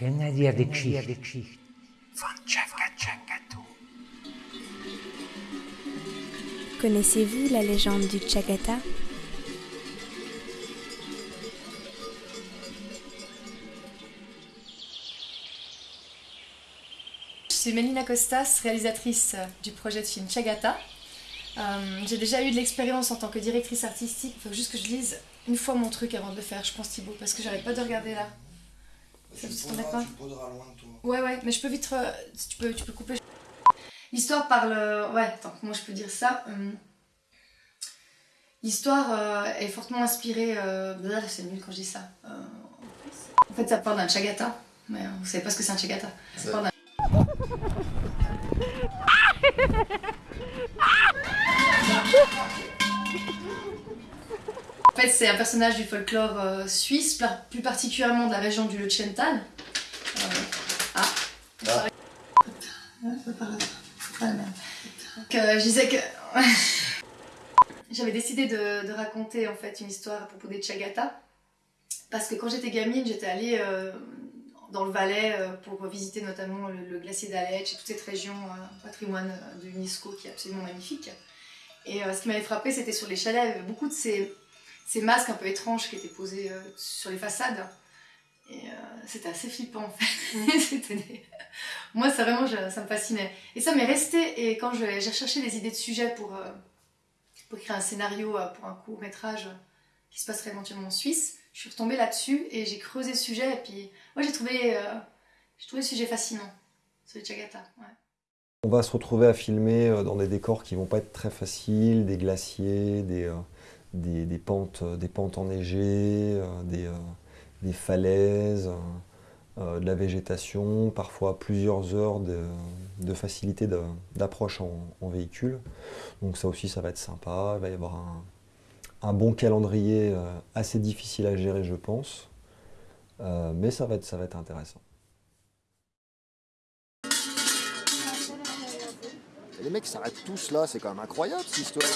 Schöne dir die Geschichte von. Connaissez-vous la légende du Chagata? Je suis Mélina Costas, réalisatrice du projet de film Chagata. Euh, j'ai déjà eu de l'expérience en tant que directrice artistique. Il faut juste que je lise une fois mon truc avant de le faire, je pense Thibaut, parce que j'arrête pas de regarder là. Ça tu, vous le embête poseras, pas tu le poseras loin de toi. Ouais, ouais, mais je peux vite. si Tu peux, tu peux couper. L'histoire parle. Ouais, attends, comment je peux dire ça Hum. L'histoire euh, est fortement inspirée. Euh... blablabla, C'est nul quand je dis ça. Euh, En fait, ça parle d'un chagata. Mais euh, vous savez pas ce que c'est un chagata. Ça Ouais. parle d'un- c'est un personnage du folklore euh, suisse, plus particulièrement de la région du Leuchtental. Euh, ah. Ah. Ah, euh, je disais que j'avais décidé de, de raconter en fait une histoire à propos des Chagata parce que quand j'étais gamine, j'étais allée euh, dans le Valais euh, pour visiter notamment le, le glacier d'Aletsch et toute cette région euh, patrimoine de l'UNESCO qui est absolument magnifique. Et ce qui m'avait frappé, c'était sur les chalets, beaucoup de ces, ces masques un peu étranges qui étaient posés euh, sur les façades. Et euh, c'était assez flippant en fait. Des- Moi, ça vraiment, je- ça me fascinait. Et ça m'est resté. Et quand j'ai recherché des idées de sujets pour, euh, pour écrire un scénario euh, pour un court métrage qui se passerait éventuellement en Suisse, je suis retombée là-dessus et j'ai creusé le sujet. Et puis, moi, j'ai trouvé, euh, j'ai trouvé le sujet fascinant sur les Chagata. Ouais. On va se retrouver à filmer dans des décors qui vont pas être très faciles, des glaciers, des, euh, des, des pentes, euh, des pentes enneigées, euh, des, euh, des falaises, de la végétation, parfois plusieurs heures de, facilité d'approche en, véhicule. Donc ça aussi, ça va être sympa. Il va y avoir un, bon calendrier assez difficile à gérer, je pense. Mais ça va être intéressant. Les mecs s'arrêtent tous là, c'est quand même incroyable cette histoire.